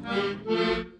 Thank you.